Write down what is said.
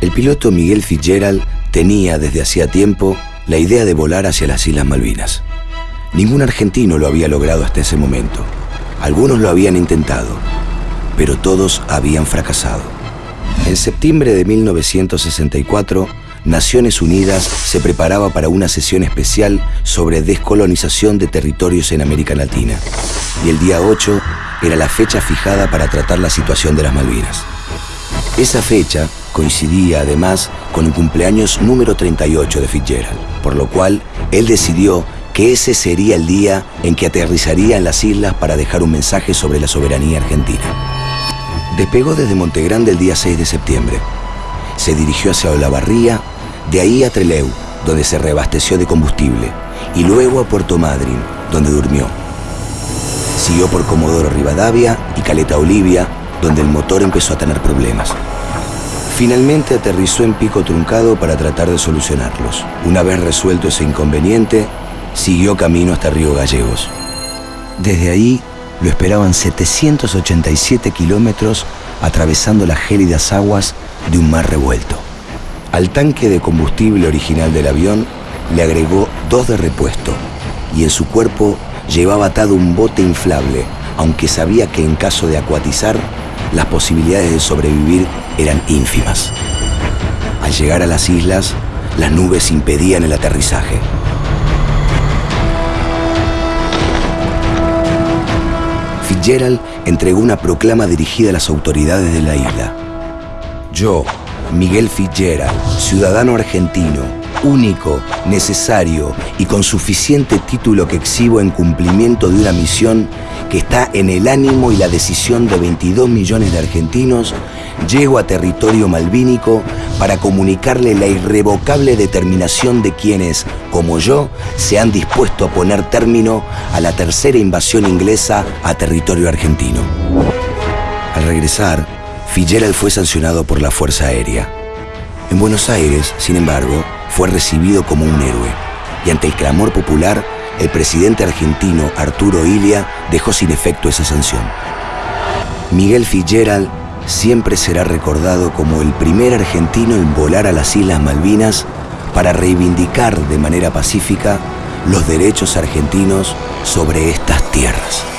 El piloto Miguel Fitzgerald tenía desde hacía tiempo la idea de volar hacia las Islas Malvinas. Ningún argentino lo había logrado hasta ese momento. Algunos lo habían intentado, pero todos habían fracasado. En septiembre de 1964, Naciones Unidas se preparaba para una sesión especial sobre descolonización de territorios en América Latina. Y el día 8 era la fecha fijada para tratar la situación de las Malvinas. Esa fecha coincidía además con el cumpleaños número 38 de Fitzgerald, por lo cual él decidió que ese sería el día en que aterrizaría en las islas para dejar un mensaje sobre la soberanía argentina. Despegó desde Montegrande el día 6 de septiembre. Se dirigió hacia Olavarría, de ahí a Treleu, donde se reabasteció de combustible, y luego a Puerto Madryn, donde durmió. Siguió por Comodoro Rivadavia y Caleta Olivia, donde el motor empezó a tener problemas. Finalmente aterrizó en Pico Truncado para tratar de solucionarlos. Una vez resuelto ese inconveniente, siguió camino hasta Río Gallegos. Desde ahí lo esperaban 787 kilómetros atravesando las gélidas aguas de un mar revuelto. Al tanque de combustible original del avión le agregó dos de repuesto y en su cuerpo llevaba atado un bote inflable, aunque sabía que en caso de acuatizar, las posibilidades de sobrevivir eran ínfimas. Al llegar a las islas, las nubes impedían el aterrizaje. Fitzgerald entregó una proclama dirigida a las autoridades de la isla. Yo, Miguel Fitzgerald, ciudadano argentino, único, necesario y con suficiente título que exhibo en cumplimiento de una misión que está en el ánimo y la decisión de 22 millones de argentinos, llego a territorio malvínico para comunicarle la irrevocable determinación de quienes, como yo, se han dispuesto a poner término a la tercera invasión inglesa a territorio argentino. Al regresar, Fitzgerald fue sancionado por la Fuerza Aérea. En Buenos Aires, sin embargo, fue recibido como un héroe y ante el clamor popular, el presidente argentino Arturo Ilia dejó sin efecto esa sanción. Miguel Fitzgerald siempre será recordado como el primer argentino en volar a las Islas Malvinas para reivindicar de manera pacífica los derechos argentinos sobre estas tierras.